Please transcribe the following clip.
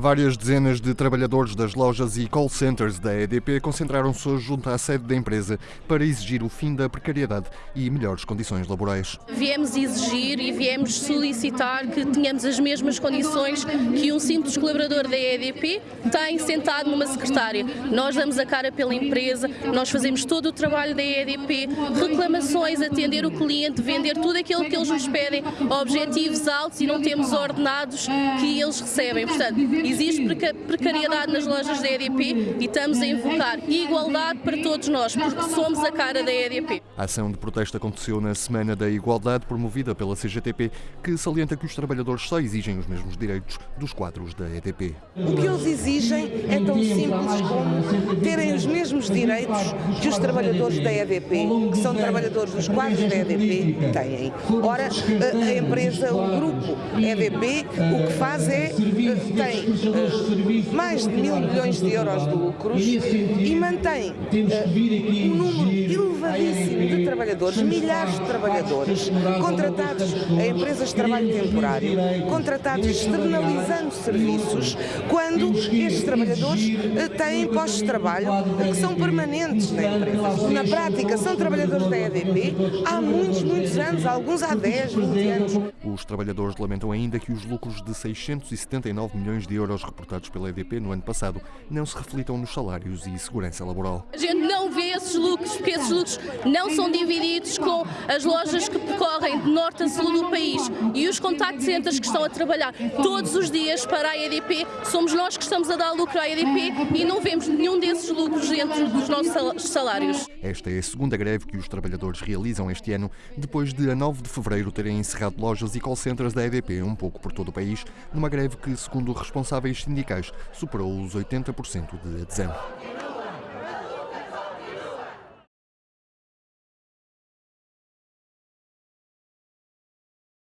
Várias dezenas de trabalhadores das lojas e call centers da EDP concentraram-se junto à sede da empresa para exigir o fim da precariedade e melhores condições laborais. Viemos exigir e viemos solicitar que tenhamos as mesmas condições que um simples colaborador da EDP tem sentado numa secretária. Nós damos a cara pela empresa, nós fazemos todo o trabalho da EDP, reclamações, atender o cliente, vender tudo aquilo que eles nos pedem, objetivos altos e não temos ordenados que eles recebem. Portanto, Existe precariedade nas lojas da EDP e estamos a invocar igualdade para todos nós, porque somos a cara da EDP. A ação de protesto aconteceu na Semana da Igualdade, promovida pela CGTP, que salienta que os trabalhadores só exigem os mesmos direitos dos quadros da EDP. O que eles exigem é tão simples como terem os mesmos direitos que os trabalhadores da EDP, que são trabalhadores dos quadros da EDP, têm. Ora, a empresa, o grupo EDP, o que faz é, tem mais de mil milhões de euros de lucros e mantém uh, um número de trabalhadores, milhares de trabalhadores, contratados a empresas de trabalho temporário, contratados externalizando serviços, quando estes trabalhadores uh, têm postos de trabalho que são permanentes na empresa. Na prática, são trabalhadores da EDP há muitos, muitos anos, alguns há 10, 20 anos. Os trabalhadores lamentam ainda que os lucros de 679 milhões de euros euros reportados pela EDP no ano passado não se reflitam nos salários e segurança laboral. A gente não vê esses lucros, porque esses lucros não são divididos com as lojas que percorrem de norte a sul do país e os contact centers que estão a trabalhar todos os dias para a EDP, somos nós que estamos a dar lucro à EDP e não vemos nenhum desses lucros dentro dos nossos salários. Esta é a segunda greve que os trabalhadores realizam este ano, depois de a 9 de fevereiro terem encerrado lojas e call centers da EDP um pouco por todo o país, numa greve que, segundo responsáveis sindicais superou os 80% de adesão.